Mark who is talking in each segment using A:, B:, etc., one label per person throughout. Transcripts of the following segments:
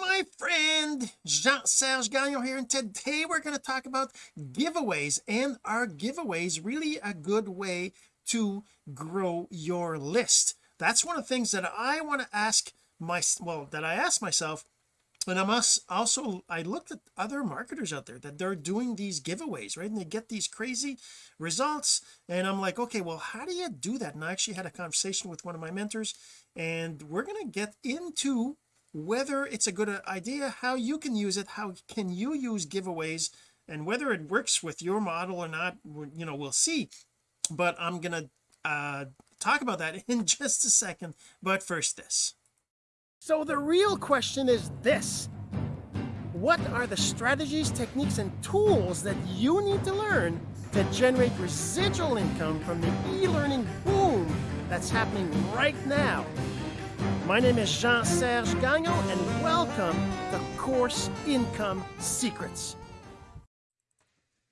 A: my friend Jean-Serge Gagnon here and today we're going to talk about giveaways and are giveaways really a good way to grow your list? That's one of the things that I want to ask my well that I ask myself and I must also I looked at other marketers out there that they're doing these giveaways right and they get these crazy results and I'm like okay well how do you do that? And I actually had a conversation with one of my mentors and we're going to get into whether it's a good idea how you can use it how can you use giveaways and whether it works with your model or not you know we'll see. But I'm gonna uh talk about that in just a second. But first this. So the real question is this. What are the strategies techniques and tools that you need to learn to generate residual income from the e-learning boom that's happening right now my name is Jean-Serge Gagnon and welcome to Course Income Secrets.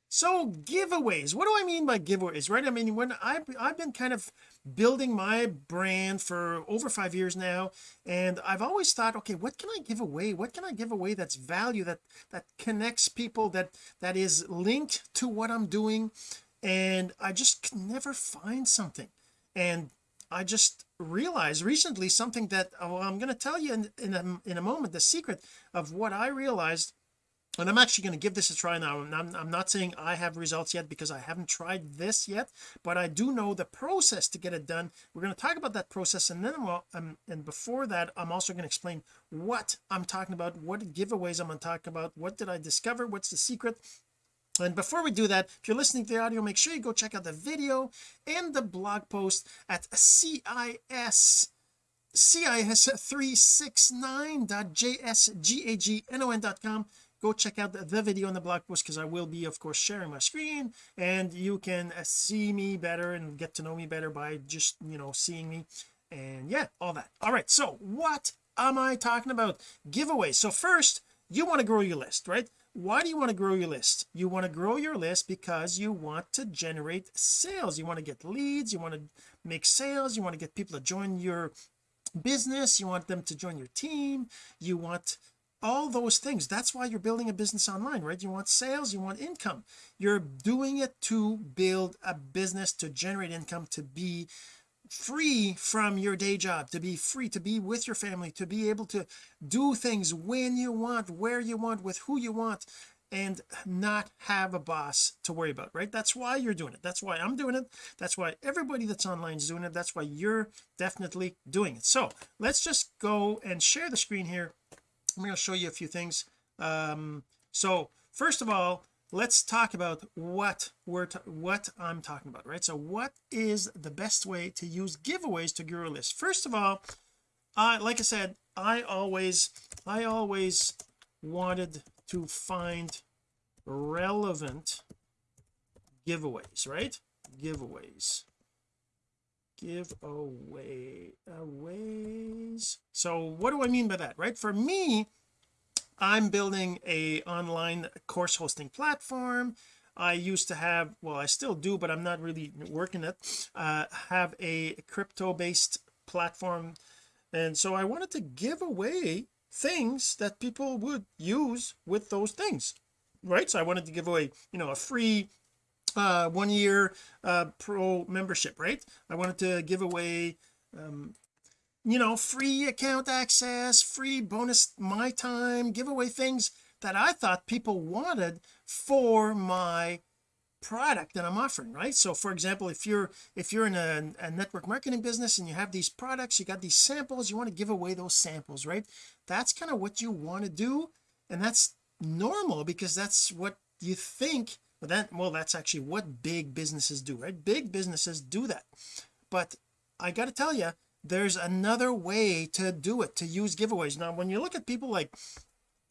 A: So giveaways, what do I mean by giveaways, right? I mean, when I've, I've been kind of building my brand for over five years now, and I've always thought, okay, what can I give away? What can I give away that's value, that, that connects people, that, that is linked to what I'm doing? And I just can never find something. And I just realized recently something that oh, I'm going to tell you in, in a, in a moment the secret of what I realized and I'm actually going to give this a try now. I'm, I'm not saying I have results yet because I haven't tried this yet but I do know the process to get it done. We're going to talk about that process and then um, and before that I'm also going to explain what I'm talking about what giveaways I'm going to talk about what did I discover what's the secret and before we do that if you're listening to the audio make sure you go check out the video and the blog post at CIS cis369.jsgagnon.com go check out the, video and the blog post because I will be of course sharing my screen and you can uh, see me better and get to know me better by just you know seeing me. And yeah all that. All right so what am I talking about? Giveaways so first you want to grow your list right why do you want to grow your list? You want to grow your list because you want to generate sales. You want to get leads you want to make sales you want to get people to join your business you want them to join your team you want all those things. That's why you're building a business online right? You want sales you want income. You're doing it to build a business to generate income to be free from your day job to be free to be with your family to be able to do things when you want where you want with who you want and not have a boss to worry about right? That's why you're doing it. That's why I'm doing it. That's why everybody that's online is doing it. That's why you're definitely doing it. So let's just go and share the screen here. I'm going to show you a few things. Um so first of all let's talk about what we're what I'm talking about right? So what is the best way to use giveaways to grow a list? First of all I like I said I always I always wanted to find relevant giveaways right? Giveaways. Giveaway aways. So what do I mean by that right? For me I'm building a online course hosting platform. I used to have well I still do but I'm not really working it uh have a crypto based platform. And so I wanted to give away things that people would use with those things right? So I wanted to give away you know a free uh one year uh pro membership right? I wanted to give away um you know free account access free bonus my time giveaway things that I thought people wanted for my product that I'm offering right? So for example if you're if you're in a, a, network marketing business and you have these products you got these samples you want to give away those samples right? That's kind of what you want to do and that's normal because that's what you think but that well that's actually what big businesses do right? Big businesses do that. But I got to tell you there's another way to do it to use giveaways. Now when you look at people like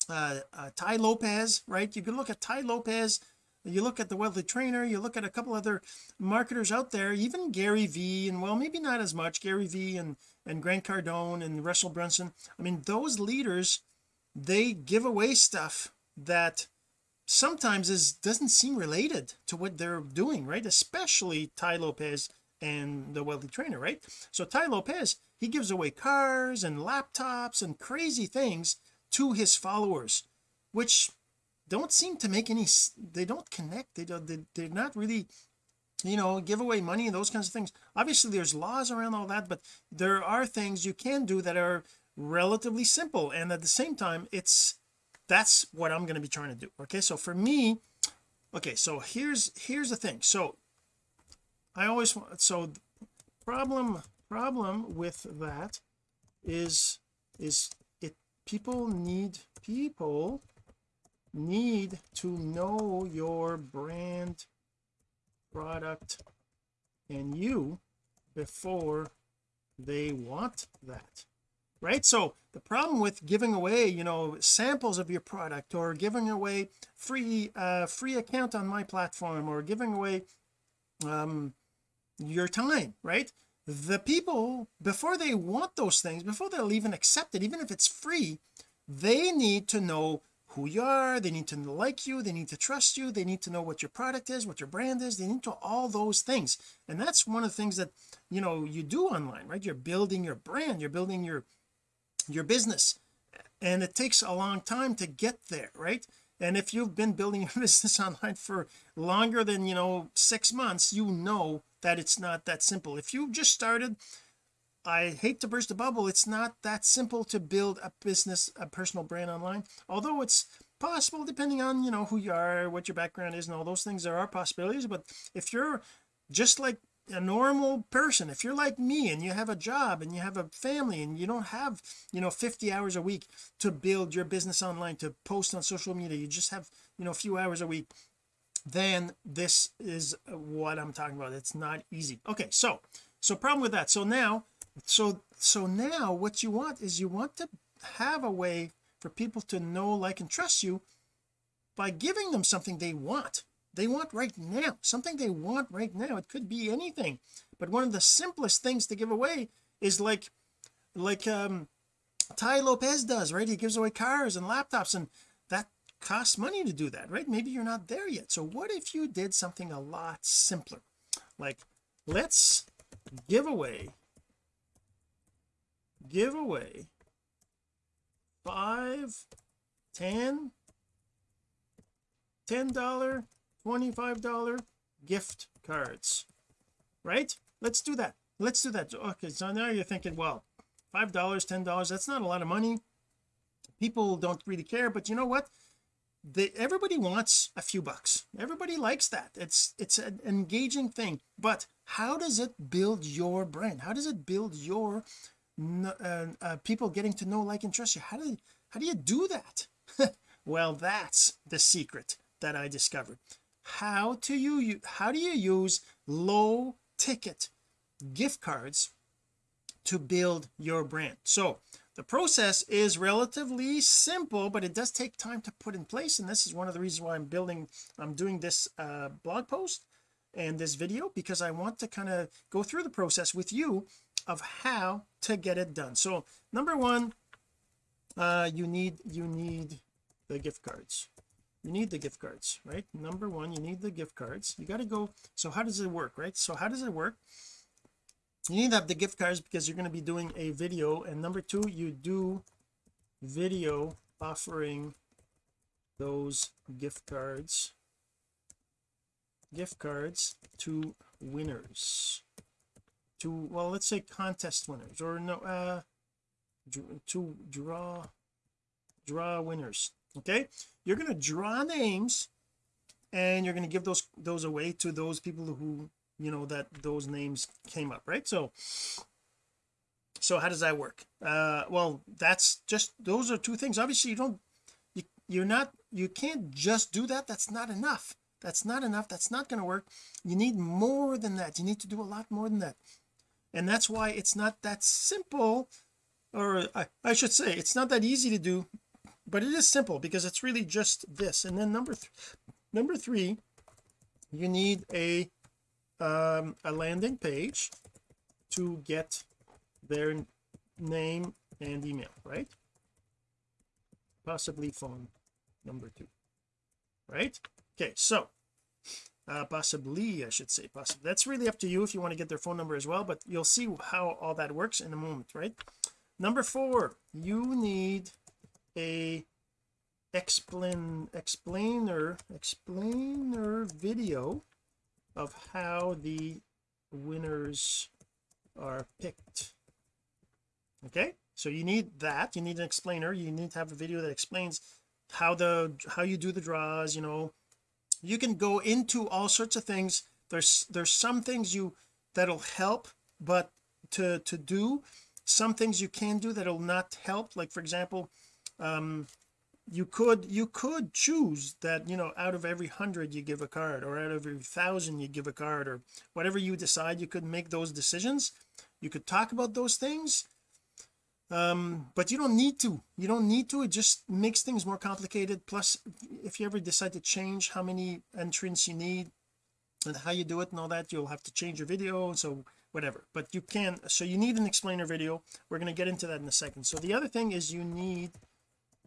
A: uh, uh Tai Lopez right? You can look at Tai Lopez you look at the wealthy trainer you look at a couple other marketers out there even Gary V and well maybe not as much Gary V and and Grant Cardone and Russell Brunson. I mean those leaders they give away stuff that sometimes is doesn't seem related to what they're doing right? Especially Tai Lopez and the wealthy trainer right? So Tai Lopez he gives away cars and laptops and crazy things to his followers which don't seem to make any they don't connect. They don't they, they're not really you know give away money and those kinds of things. Obviously there's laws around all that but there are things you can do that are relatively simple. And at the same time it's that's what I'm going to be trying to do okay? So for me okay so here's here's the thing. So I always want so problem problem with that is is it people need people need to know your brand product and you before they want that right? So the problem with giving away you know samples of your product or giving away free uh free account on my platform or giving away um your time right? The people before they want those things before they'll even accept it even if it's free they need to know who you are. They need to like you. They need to trust you. They need to know what your product is what your brand is. They need to all those things. And that's one of the things that you know you do online right? You're building your brand. You're building your your business. And it takes a long time to get there right and if you've been building your business online for longer than you know six months you know that it's not that simple. If you just started I hate to burst the bubble it's not that simple to build a business a personal brand online. Although it's possible depending on you know who you are what your background is and all those things there are possibilities. But if you're just like a normal person. If you're like me and you have a job and you have a family and you don't have you know 50 hours a week to build your business online to post on social media you just have you know a few hours a week then this is what I'm talking about. It's not easy. Okay so so problem with that. So now so so now what you want is you want to have a way for people to know like and trust you by giving them something they want they want right now something they want right now. It could be anything. But one of the simplest things to give away is like like um Tai Lopez does right? He gives away cars and laptops and that costs money to do that right? Maybe you're not there yet. So what if you did something a lot simpler? Like let's give away give away five ten ten dollar 25 dollar gift cards right? Let's do that. Let's do that. Okay so now you're thinking well five dollars ten dollars that's not a lot of money. People don't really care but you know what? They everybody wants a few bucks. Everybody likes that. It's it's an engaging thing. But how does it build your brand? How does it build your uh, uh, people getting to know like and trust you? How do how do you do that? Well that's the secret that I discovered how to you how do you use low ticket gift cards to build your brand? So the process is relatively simple but it does take time to put in place and this is one of the reasons why I'm building I'm doing this uh, blog post and this video because I want to kind of go through the process with you of how to get it done. So number one uh you need you need the gift cards you need the gift cards right? Number one you need the gift cards. You got to go so how does it work right? So how does it work? You need to have the gift cards because you're going to be doing a video and number two you do video offering those gift cards gift cards to winners. To well let's say contest winners or no uh to draw draw winners okay? You're going to draw names and you're going to give those those away to those people who you know that those names came up right? So so how does that work? Uh well that's just those are two things. Obviously you don't you, you're not you can't just do that. That's not enough. That's not enough. That's not going to work. You need more than that. You need to do a lot more than that. And that's why it's not that simple or I, I should say it's not that easy to do but it is simple because it's really just this. And then number number three you need a um a landing page to get their name and email right? Possibly phone number two right? Okay so uh possibly I should say possibly that's really up to you if you want to get their phone number as well but you'll see how all that works in a moment right? Number four you need a explain explainer explainer video of how the winners are picked. Okay? So you need that. You need an explainer. You need to have a video that explains how the how you do the draws you know. You can go into all sorts of things. There's there's some things you that'll help but to to do some things you can do that'll not help. Like for example um you could you could choose that you know out of every hundred you give a card or out of every thousand you give a card or whatever you decide you could make those decisions you could talk about those things. Um but you don't need to. You don't need to. It just makes things more complicated. Plus if you ever decide to change how many entrants you need and how you do it and all that you'll have to change your video so whatever. But you can so you need an explainer video. We're going to get into that in a second. So the other thing is you need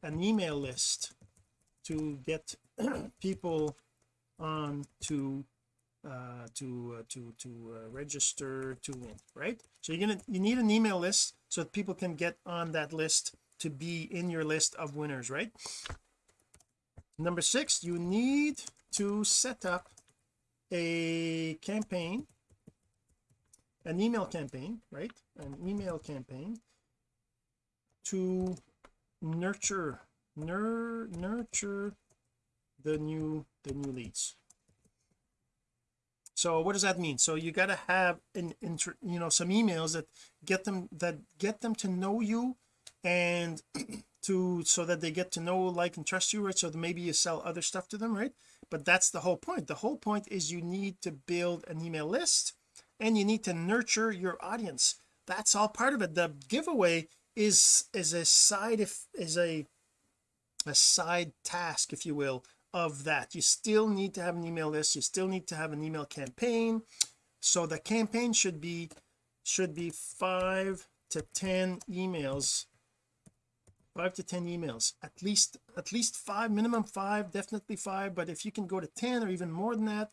A: an email list to get people on to uh to uh, to to uh, register to win right? So you're gonna you need an email list so that people can get on that list to be in your list of winners right? Number six you need to set up a campaign an email campaign right? An email campaign to nurture nur, nurture the new the new leads. So what does that mean? So you got to have an inter, you know some emails that get them that get them to know you and to so that they get to know like and trust you right? So maybe you sell other stuff to them right? But that's the whole point. The whole point is you need to build an email list and you need to nurture your audience. That's all part of it. The giveaway is is a side if is a a side task if you will of that. You still need to have an email list. You still need to have an email campaign. So the campaign should be should be five to ten emails five to ten emails. At least at least five minimum five definitely five. But if you can go to 10 or even more than that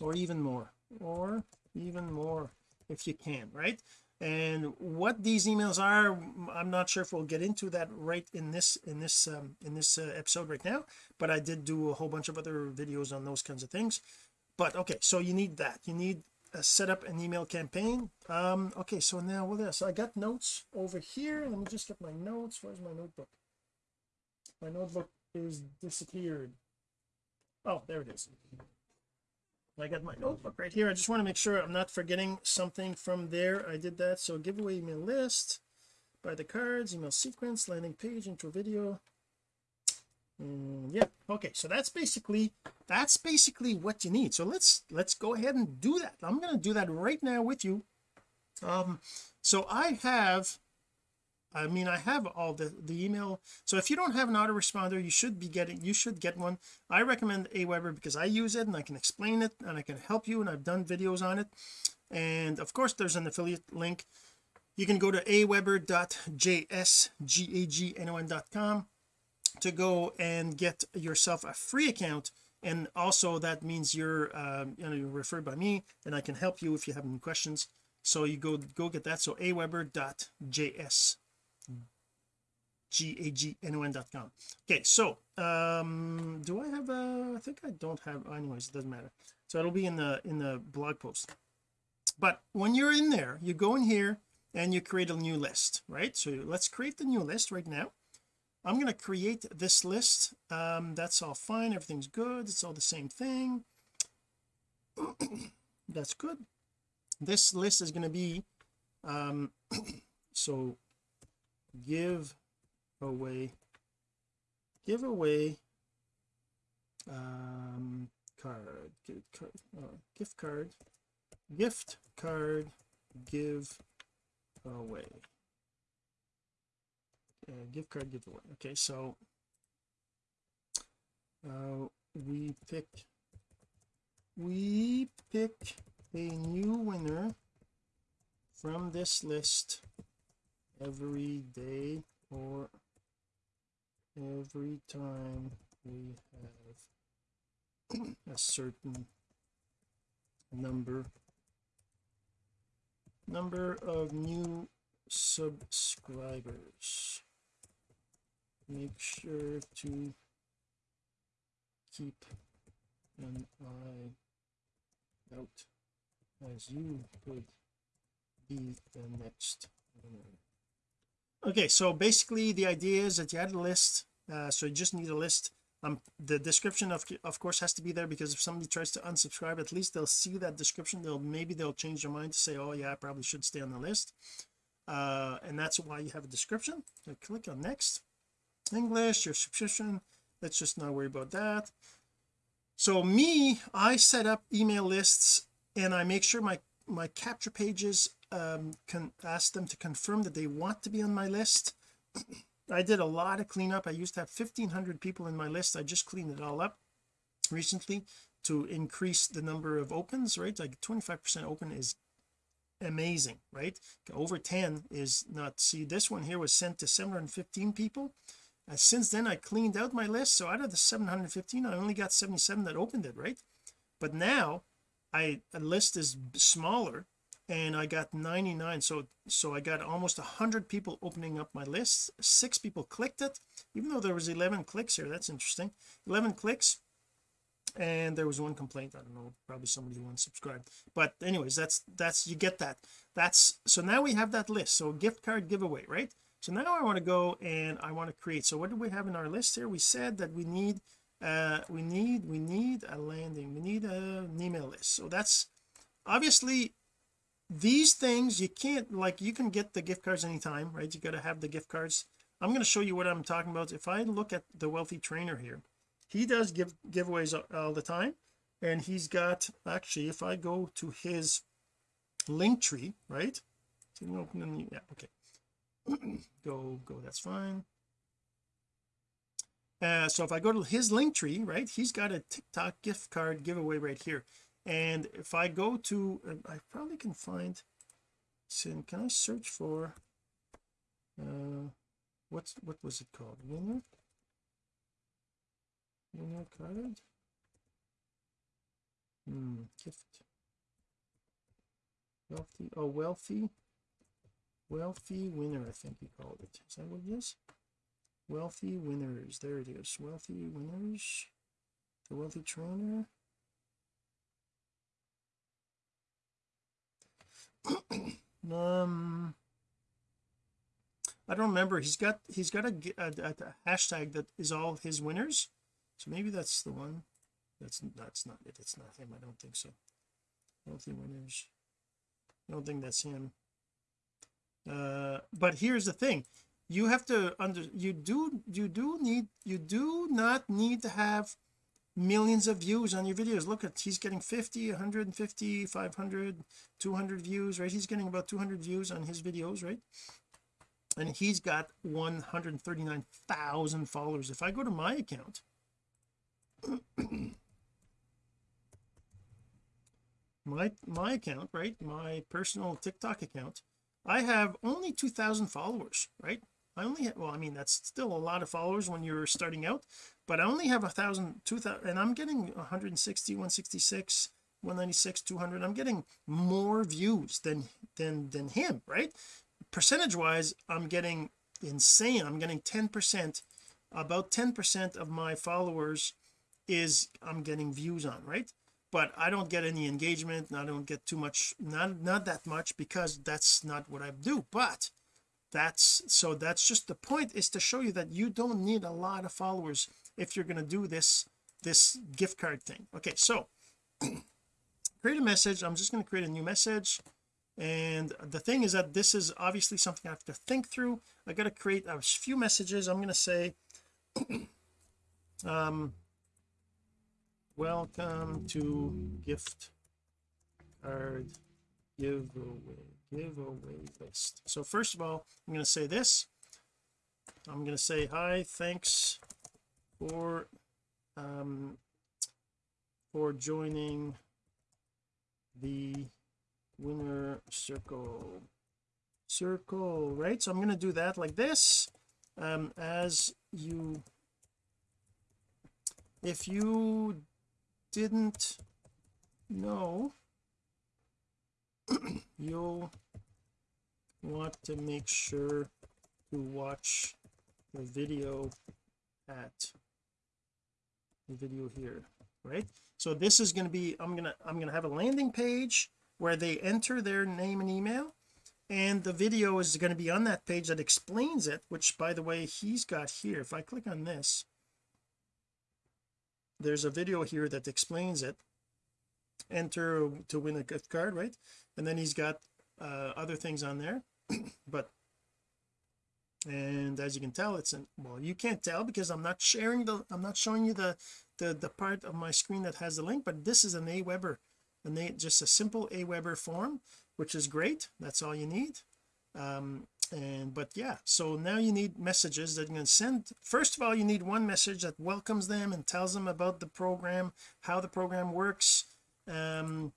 A: or even more or even more if you can right and what these emails are I'm not sure if we'll get into that right in this in this um, in this uh, episode right now but I did do a whole bunch of other videos on those kinds of things. But okay so you need that. You need a set up an email campaign. Um okay so now what else? I got notes over here. Let me just get my notes. Where's my notebook? My notebook is disappeared. Oh there it is I got my notebook right here. I just want to make sure I'm not forgetting something from there. I did that. So giveaway email list buy the cards email sequence landing page intro video. Mm, yeah okay so that's basically that's basically what you need. So let's let's go ahead and do that. I'm going to do that right now with you. Um so I have I mean I have all the the email. So if you don't have an autoresponder you should be getting you should get one. I recommend Aweber because I use it and I can explain it and I can help you and I've done videos on it. And of course there's an affiliate link. You can go to aweber.jsgagnon.com to go and get yourself a free account. And also that means you're uh, you know you're referred by me and I can help you if you have any questions. So you go go get that. So aweber.js g-a-g-n-o-n.com okay so um do I have a I think I don't have anyways it doesn't matter. So it'll be in the in the blog post. But when you're in there you go in here and you create a new list right? So let's create the new list right now. I'm going to create this list. Um that's all fine. Everything's good. It's all the same thing. That's good. This list is going to be um so give away give away um card gift card uh, gift card gift card give away uh, gift card giveaway. Okay so uh we pick we pick a new winner from this list every day or every time we have a certain number number of new subscribers make sure to keep an eye out as you could be the next winner okay so basically the idea is that you add a list uh, so you just need a list. Um the description of of course has to be there because if somebody tries to unsubscribe at least they'll see that description. They'll maybe they'll change their mind to say oh yeah I probably should stay on the list. Uh and that's why you have a description. So click on next. English your subscription. Let's just not worry about that. So me I set up email lists and I make sure my my capture pages um can ask them to confirm that they want to be on my list. I did a lot of cleanup. I used to have 1500 people in my list. I just cleaned it all up recently to increase the number of opens right? Like 25 percent open is amazing right? Over 10 is not see this one here was sent to 715 people. And since then I cleaned out my list. So out of the 715 I only got 77 that opened it right? But now I a list is smaller and I got 99 so so I got almost 100 people opening up my list. Six people clicked it even though there was 11 clicks here. That's interesting. 11 clicks and there was one complaint. I don't know probably somebody who unsubscribed. But anyways that's that's you get that. That's so now we have that list. So gift card giveaway right? So now I want to go and I want to create. So what do we have in our list here? We said that we need uh we need we need a landing. We need a, an email list. So that's obviously these things you can't like you can get the gift cards anytime right? You got to have the gift cards. I'm going to show you what I'm talking about. If I look at the wealthy trainer here he does give giveaways all the time and he's got actually if I go to his Linktree right? Open yeah okay. Go go that's fine. Uh, so if I go to his Linktree right he's got a TikTok gift card giveaway right here and if I go to I probably can find can I search for uh what's what was it called? Winner? Winner card? Hmm gift. Wealthy oh wealthy wealthy winner I think he called it. Is that what it is? Wealthy winners there it is. Wealthy winners the wealthy trainer um I don't remember. He's got he's got a, a, a, hashtag that is all his winners. So maybe that's the one. That's that's not it. It's not him. I don't think so. Healthy winners. I don't think that's him. Uh but here's the thing. You have to under you do you do need you do not need to have millions of views on your videos. Look at he's getting 50 150 500 200 views right? He's getting about 200 views on his videos right? And he's got 139,000 followers. If I go to my account my my account right? My personal TikTok account I have only 2,000 followers right I only have, well I mean that's still a lot of followers when you're starting out but I only have a thousand two thousand and I'm getting 160 166 196 200 I'm getting more views than than than him right? Percentage wise I'm getting insane. I'm getting 10 percent. About 10 percent of my followers is I'm getting views on right? But I don't get any engagement I don't get too much not not that much because that's not what I do. But that's so that's just the point is to show you that you don't need a lot of followers if you're going to do this this gift card thing. Okay so create a message. I'm just going to create a new message. And the thing is that this is obviously something I have to think through. I got to create a few messages. I'm going to say um welcome to gift card giveaway giveaway list. So first of all I'm going to say this. I'm going to say hi thanks for um for joining the winner circle. Circle right? So I'm going to do that like this. Um as you if you didn't know you'll want to make sure to watch the video at the video here right? So this is going to be I'm gonna I'm gonna have a landing page where they enter their name and email and the video is going to be on that page that explains it which by the way he's got here. If I click on this there's a video here that explains it enter to win a gift card right? And then he's got uh, other things on there but and as you can tell it's in well you can't tell because I'm not sharing the I'm not showing you the the the part of my screen that has the link but this is an Aweber and they just a simple Aweber form which is great. That's all you need. Um and but yeah so now you need messages that you can send. First of all you need one message that welcomes them and tells them about the program how the program works um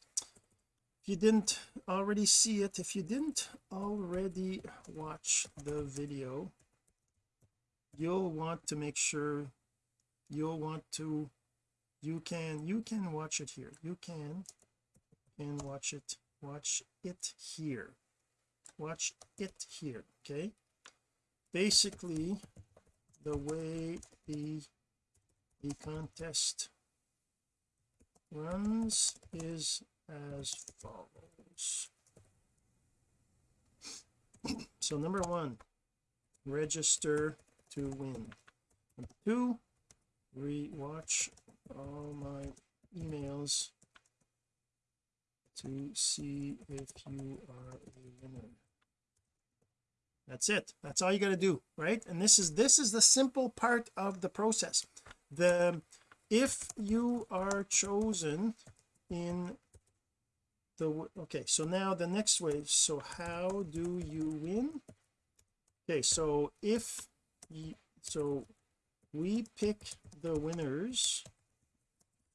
A: if you didn't already see it if you didn't already watch the video you'll want to make sure you'll want to you can you can watch it here. You can and watch it watch it here. Watch it here okay? Basically the way the the contest runs is as follows. So number one register to win. Number two rewatch all my emails to see if you are a winner. That's it. That's all you got to do right? And this is this is the simple part of the process. The if you are chosen in the okay so now the next way so how do you win? Okay so if you, so we pick the winners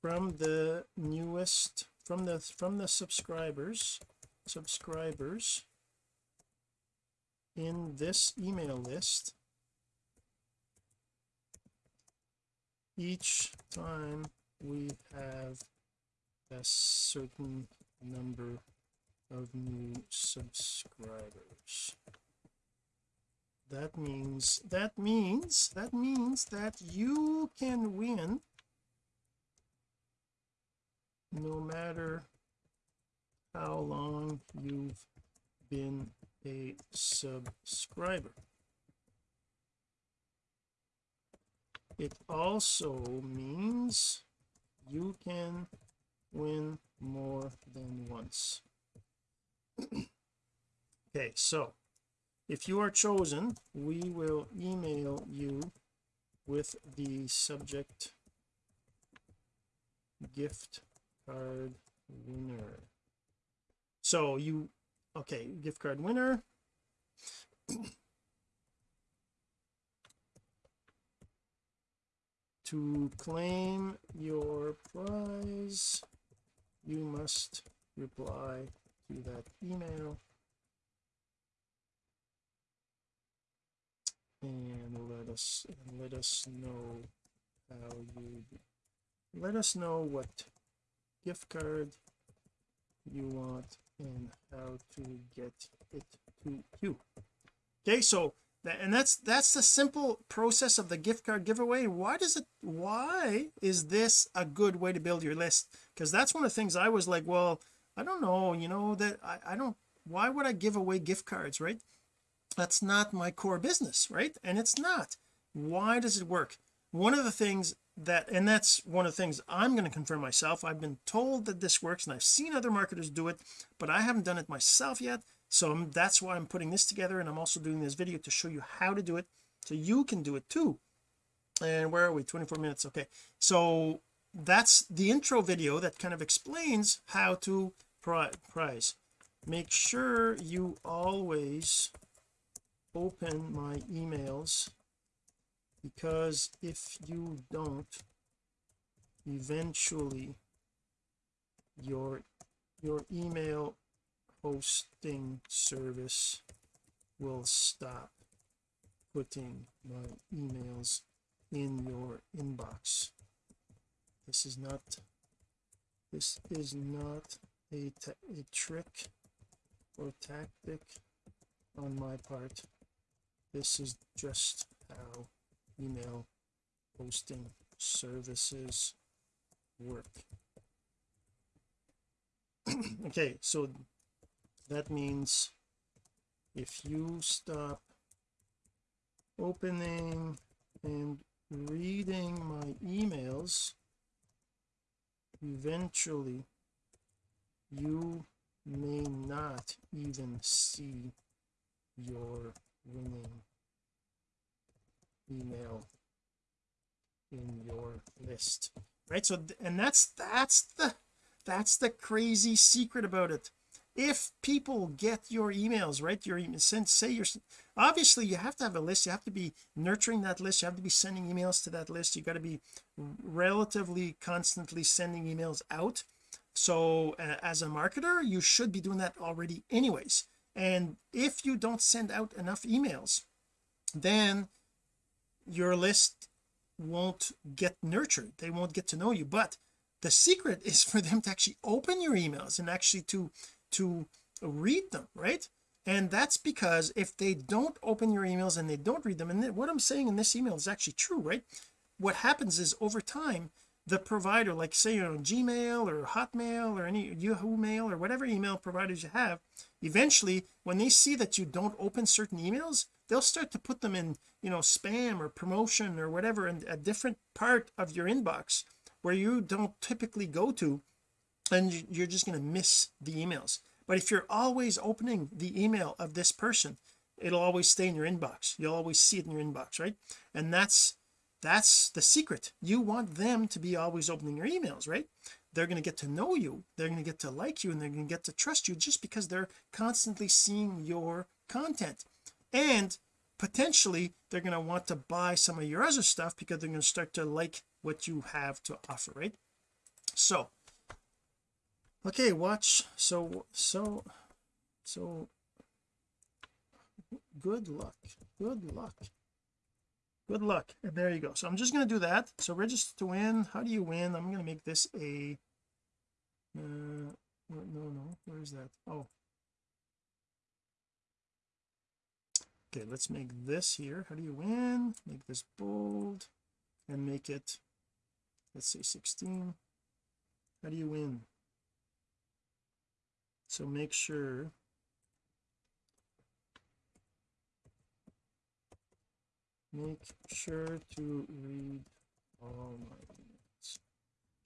A: from the newest from the from the subscribers subscribers in this email list each time we have a certain number of new subscribers. That means that means that means that you can win no matter how long you've been a subscriber it also means you can win more than once. Okay so if you are chosen we will email you with the subject gift card winner. So you okay gift card winner to claim your prize you must reply to that email. And let us let us know how you let us know what gift card you want and how to get it to you. Okay so and that's that's the simple process of the gift card giveaway. Why does it why is this a good way to build your list? Because that's one of the things I was like well I don't know you know that I, I don't why would I give away gift cards right? That's not my core business right? And it's not. Why does it work? One of the things that and that's one of the things I'm going to confirm myself. I've been told that this works and I've seen other marketers do it but I haven't done it myself yet. So I'm, that's why I'm putting this together and I'm also doing this video to show you how to do it so you can do it too. And where are we? 24 minutes okay. So that's the intro video that kind of explains how to prize make sure you always open my emails because if you don't eventually your your email hosting service will stop putting my emails in your inbox. This is not this is not a, a trick or tactic on my part. This is just how email hosting services work. Okay so that means if you stop opening and reading my emails eventually you may not even see your winning email in your list right? So and that's that's the that's the crazy secret about it. If people get your emails right your since say you're obviously you have to have a list. You have to be nurturing that list. You have to be sending emails to that list. You got to be relatively constantly sending emails out. So uh, as a marketer you should be doing that already anyways. And if you don't send out enough emails then your list won't get nurtured. They won't get to know you. But the secret is for them to actually open your emails and actually to to read them right? And that's because if they don't open your emails and they don't read them and what I'm saying in this email is actually true right? What happens is over time the provider like say you're on Gmail or Hotmail or any Yahoo Mail or whatever email providers you have eventually when they see that you don't open certain emails they'll start to put them in you know spam or promotion or whatever in a different part of your inbox where you don't typically go to and you're just going to miss the emails. But if you're always opening the email of this person it'll always stay in your inbox. You'll always see it in your inbox right? And that's that's the secret. You want them to be always opening your emails right? They're going to get to know you they're going to get to like you and they're going to get to trust you just because they're constantly seeing your content and potentially they're going to want to buy some of your other stuff because they're going to start to like what you have to offer right? So okay watch. So so so good luck. Good luck. Good luck. And there you go. So I'm just going to do that. So register to win. How do you win? I'm going to make this a uh no no. Where is that? Oh okay let's make this here. How do you win? Make this bold and make it let's say 16 how do you win? So make sure make sure to read all my emails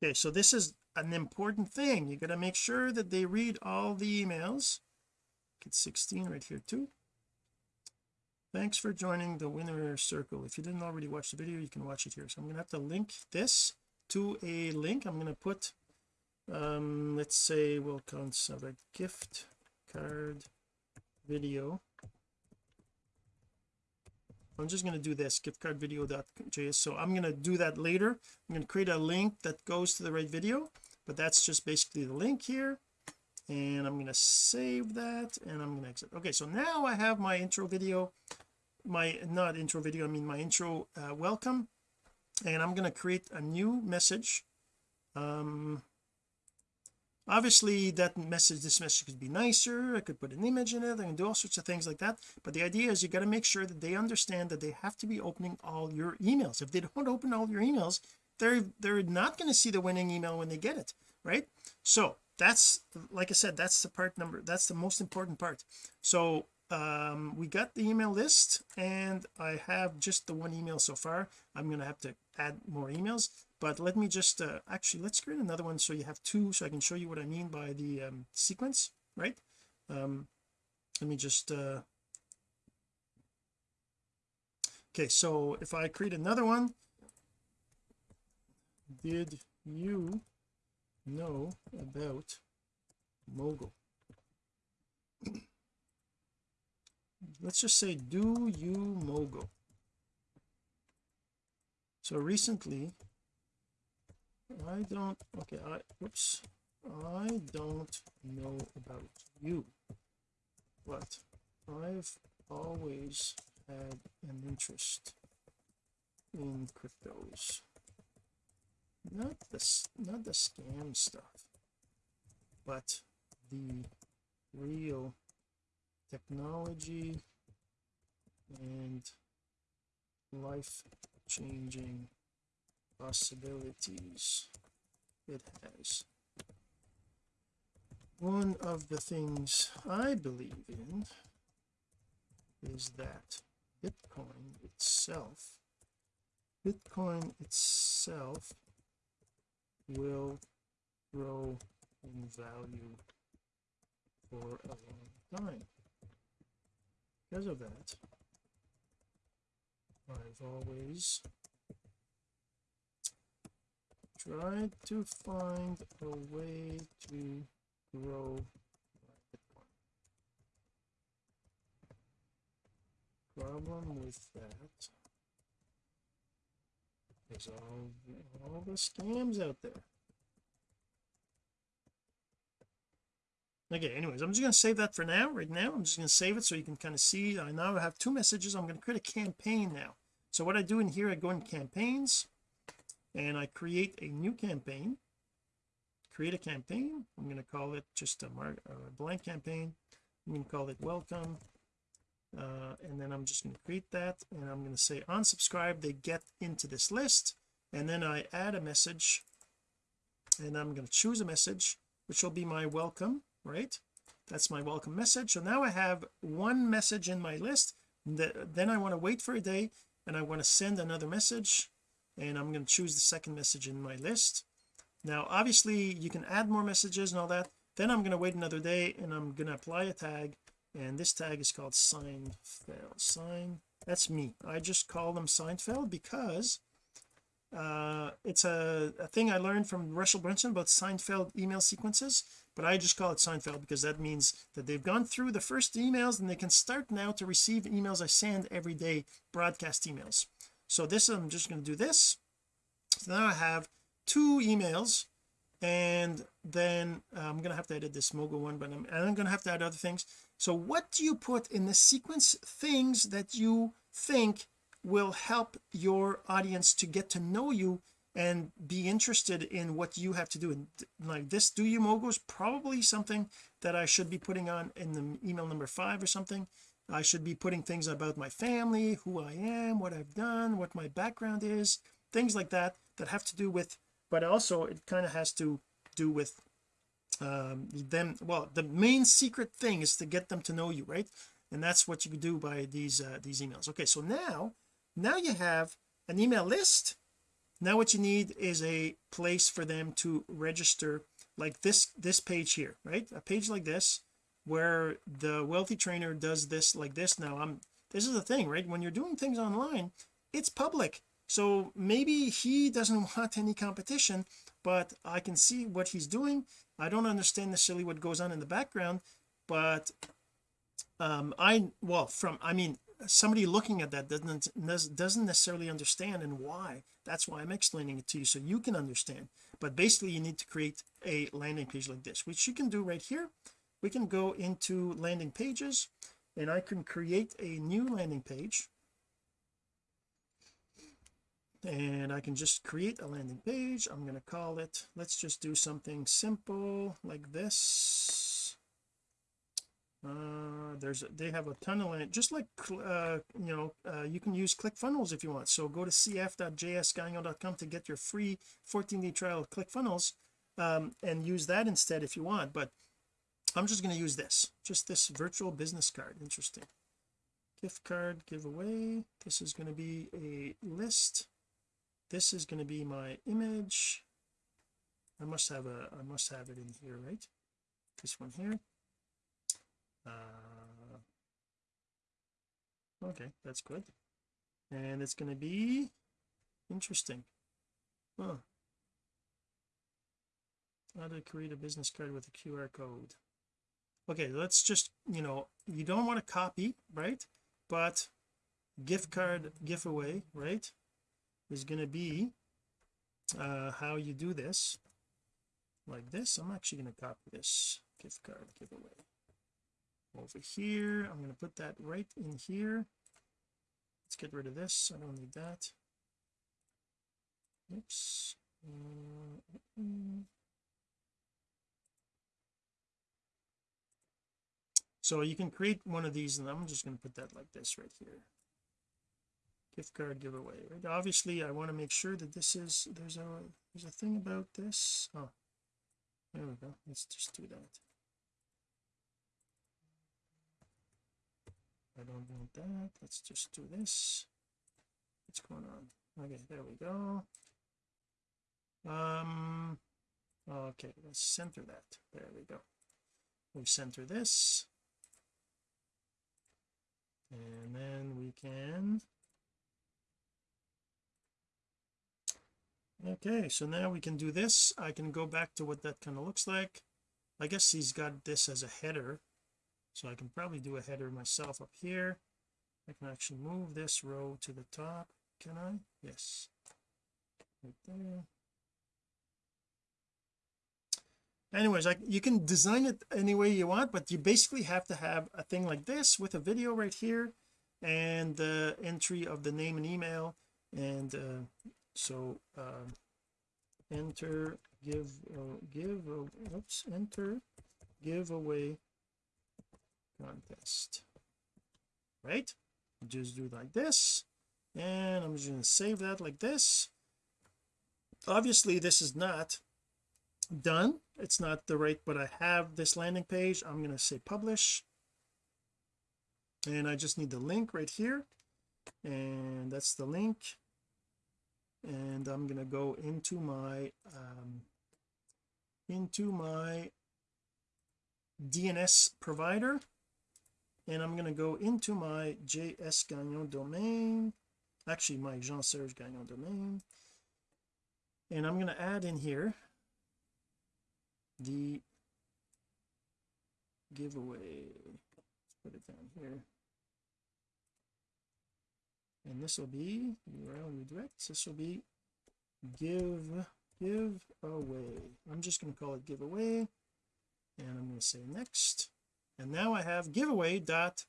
A: okay so this is an important thing. You got to make sure that they read all the emails. Get 16 right here too thanks for joining the winner circle. If you didn't already watch the video you can watch it here. So I'm gonna have to link this to a link. I'm to put um let's say we'll have a gift card video. I'm just going to do this gift card so I'm going to do that later. I'm going to create a link that goes to the right video but that's just basically the link here and I'm going to save that and I'm going to exit. Okay so now I have my intro video my not intro video I mean my intro uh, welcome. And I'm going to create a new message. Um obviously that message this message could be nicer I could put an image in it I can do all sorts of things like that. But the idea is you got to make sure that they understand that they have to be opening all your emails. If they don't open all your emails they're they're not going to see the winning email when they get it right? So that's like I said that's the part number that's the most important part. So um we got the email list and I have just the one email so far. I'm going to have to add more emails but let me just uh, actually let's create another one so you have two so I can show you what I mean by the um, sequence right? Um let me just uh okay so if I create another one did you know about mogul. Let's just say do you mogul? So recently I don't okay I oops I don't know about you but I've always had an interest in cryptos not the not the scam stuff but the real technology and life changing possibilities it has. One of the things I believe in is that Bitcoin itself Bitcoin itself will grow in value for a long time. Because of that I've always tried to find a way to grow problem with that is all all the scams out there. Okay anyways I'm just going to save that for now right now. I'm just going to save it so you can kind of see. I now have two messages. I'm going to create a campaign now. So what I do in here I go in campaigns and I create a new campaign. Create a campaign. I'm going to call it just a, mark, a blank campaign. I'm going to call it welcome uh, and then I'm just going to create that and I'm going to say unsubscribe they get into this list and then I add a message and I'm going to choose a message which will be my welcome right? That's my welcome message. So now I have one message in my list then I want to wait for a day and I want to send another message and I'm going to choose the second message in my list. Now obviously you can add more messages and all that then I'm going to wait another day and I'm going to apply a tag and this tag is called Seinfeld. Sign that's me. I just call them Seinfeld because uh it's a, a thing I learned from Russell Brunson about Seinfeld email sequences but I just call it Seinfeld because that means that they've gone through the first emails and they can start now to receive emails I send every day broadcast emails. So this I'm just going to do this. So now I have two emails and then uh, I'm going to have to edit this Mogo one but I'm, I'm going to have to add other things so what do you put in the sequence things that you think will help your audience to get to know you and be interested in what you have to do? And like this do you mogo is probably something that I should be putting on in the email number five or something. I should be putting things about my family who I am what I've done what my background is things like that that have to do with but also it kind of has to do with um them well the main secret thing is to get them to know you right? And that's what you can do by these uh, these emails. Okay so now now you have an email list. Now what you need is a place for them to register like this this page here right? A page like this where the wealthy trainer does this like this. Now I'm this is the thing right? When you're doing things online it's public so maybe he doesn't want any competition but I can see what he's doing. I don't understand necessarily what goes on in the background but um I well from I mean somebody looking at that doesn't doesn't necessarily understand and why. That's why I'm explaining it to you so you can understand. But basically you need to create a landing page like this which you can do right here. We can go into landing pages and I can create a new landing page and I can just create a landing page. I'm going to call it let's just do something simple like this. Uh there's they have a ton of land just like uh you know uh, you can use ClickFunnels if you want. So go to cf.jsgagnon.com to get your free 14-day trial of ClickFunnels um, and use that instead if you want. But I'm just going to use this just this virtual business card. Interesting. Gift card giveaway. This is going to be a list this is going to be my image. I must have a I must have it in here right? This one here. Uh okay that's good. And it's going to be interesting. Huh. How to create a business card with a QR code. Okay let's just you know you don't want to copy right? But gift card giveaway right is going to be uh how you do this like this. I'm actually going to copy this gift card giveaway over here. I'm going to put that right in here. Let's get rid of this. I don't need that. Oops. So you can create one of these and I'm just going to put that like this right here gift card giveaway right? Obviously I want to make sure that this is there's a there's a thing about this. Oh there we go. Let's just do that. I don't want that. Let's just do this. What's going on? Okay there we go. Um okay let's center that. There we go. We center this. And then we can okay so now we can do this. I can go back to what that kind of looks like. I guess he's got this as a header. So I can probably do a header myself up here. I can actually move this row to the top. Can I? Yes. Right there. Anyways like you can design it any way you want but you basically have to have a thing like this with a video right here and the entry of the name and email and uh, so um, enter give uh, give uh, oops enter giveaway contest. Right? Just do like this and I'm just going to save that like this. Obviously this is not done. It's not the right but I have this landing page. I'm going to say publish. And I just need the link right here. And that's the link and I'm going to go into my um, into my DNS provider. And I'm going to go into my JS Gagnon domain. Actually my Jean-Serge Gagnon domain. And I'm going to add in here the giveaway. Let's put it down here and this will be URL redirects this will be give give away. I'm just going to call it giveaway and I'm going to say next. And now I have giveaway dot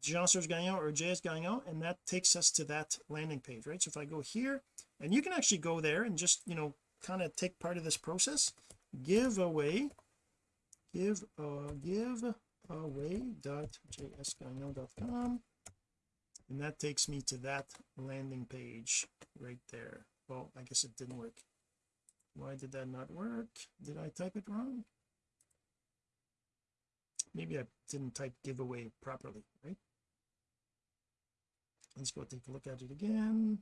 A: Jean-Serge Gagnon or JS Gagnon and that takes us to that landing page right? So if I go here and you can actually go there and just you know kind of take part of this process. Give away give uh give away dot jsgagnon.com and that takes me to that landing page right there. Well I guess it didn't work. Why did that not work? Did I type it wrong? Maybe I didn't type giveaway properly right? Let's go take a look at it again.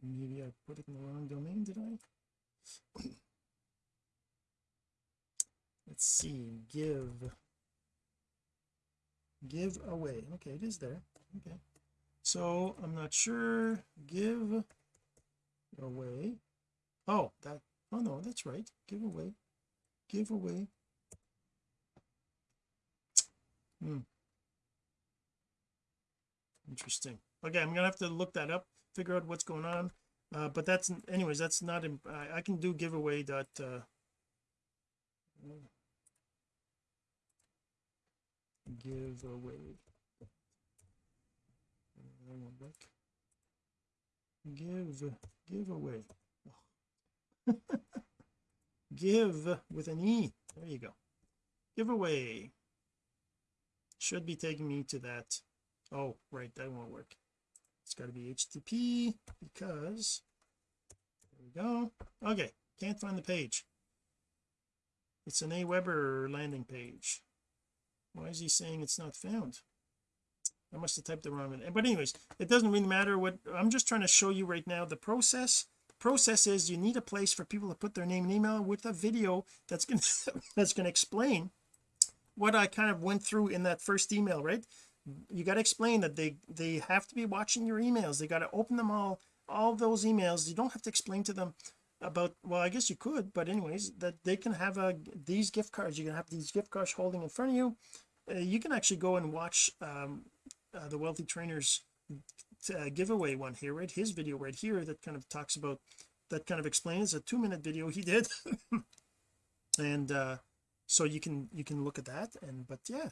A: Maybe I put it in the wrong domain did I? Let's see give give away. Okay it is there. Okay. So I'm not sure. Give away. Oh that oh no that's right. Give away. Give away. Hmm. Interesting. Okay I'm gonna have to look that up figure out what's going on. Uh, but that's anyways that's not I, I can do giveaway dot uh, give away. Give give away. Give with an e. There you go. Giveaway should be taking me to that. Oh right that won't work. It's got to be http because there we go. Okay can't find the page. It's an Aweber landing page why is he saying it's not found? I must have typed the wrong one but anyways it doesn't really matter what I'm just trying to show you right now the process. The process is you need a place for people to put their name and email with a video that's going to that's going to explain what I kind of went through in that first email right? You got to explain that they they have to be watching your emails. They got to open them all all those emails. You don't have to explain to them about well I guess you could but anyways that they can have a these gift cards. You can have these gift cards holding in front of you uh, you can actually go and watch um, uh, the wealthy trainers uh, giveaway one here right? His video right here that kind of talks about that kind of explains a two minute video he did. And uh so you can you can look at that and but yeah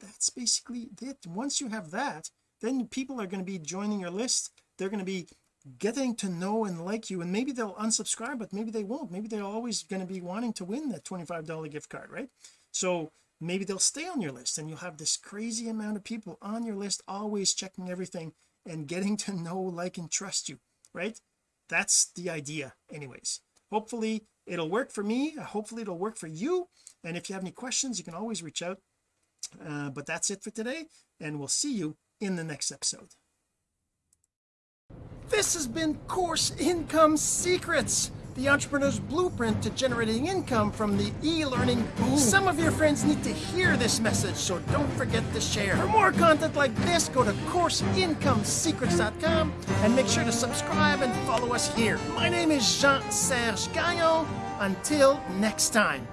A: that's basically it. Once you have that then people are going to be joining your list. They're going to be getting to know and like you and maybe they'll unsubscribe but maybe they won't. Maybe they're always going to be wanting to win that $25 gift card right? So maybe they'll stay on your list and you'll have this crazy amount of people on your list always checking everything and getting to know like and trust you right? That's the idea anyways. Hopefully it'll work for me. Hopefully it'll work for you. And if you have any questions you can always reach out. Uh, but that's it for today and we'll see you in the next episode. This has been course income secrets the entrepreneur's blueprint to generating income from the e-learning boom. Some of your friends need to hear this message, so don't forget to share. For more content like this, go to CourseIncomeSecrets.com and make sure to subscribe and follow us here. My name is Jean-Serge Gagnon. Until next time.